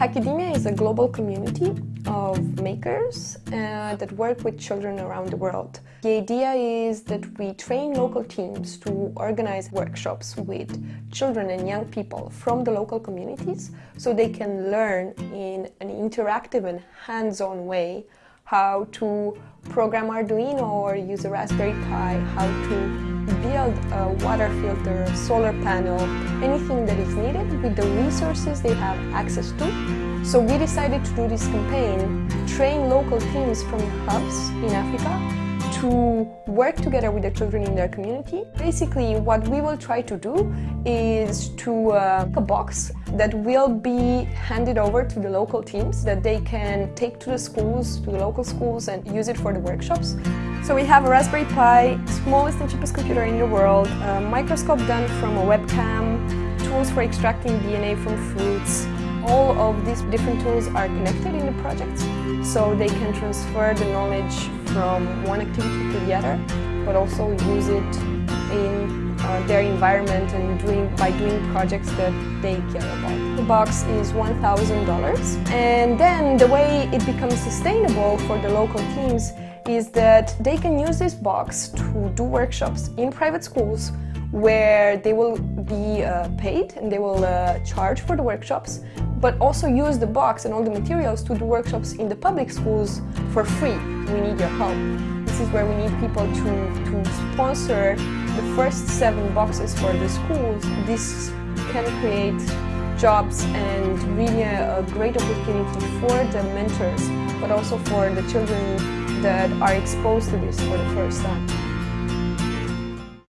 Hackademia is a global community of makers uh, that work with children around the world. The idea is that we train local teams to organize workshops with children and young people from the local communities so they can learn in an interactive and hands-on way how to program Arduino or use a Raspberry Pi, how to build a water filter, solar panel, anything that is needed with the resources they have access to. So we decided to do this campaign, train local teams from hubs in Africa to work together with the children in their community. Basically, what we will try to do is to uh, a box that will be handed over to the local teams that they can take to the schools, to the local schools and use it for the workshops. So we have a Raspberry Pi, smallest and cheapest computer in the world, a microscope done from a webcam, tools for extracting DNA from fruits. All of these different tools are connected in the project, so they can transfer the knowledge from one activity to the other, but also use it in uh, their environment and doing by doing projects that they care about. The box is $1,000 and then the way it becomes sustainable for the local teams is that they can use this box to do workshops in private schools where they will be uh, paid and they will uh, charge for the workshops but also use the box and all the materials to do workshops in the public schools for free. We need your help. This is where we need people to, to sponsor the first seven boxes for the schools. This can create jobs and really a, a great opportunity for the mentors, but also for the children that are exposed to this for the first time.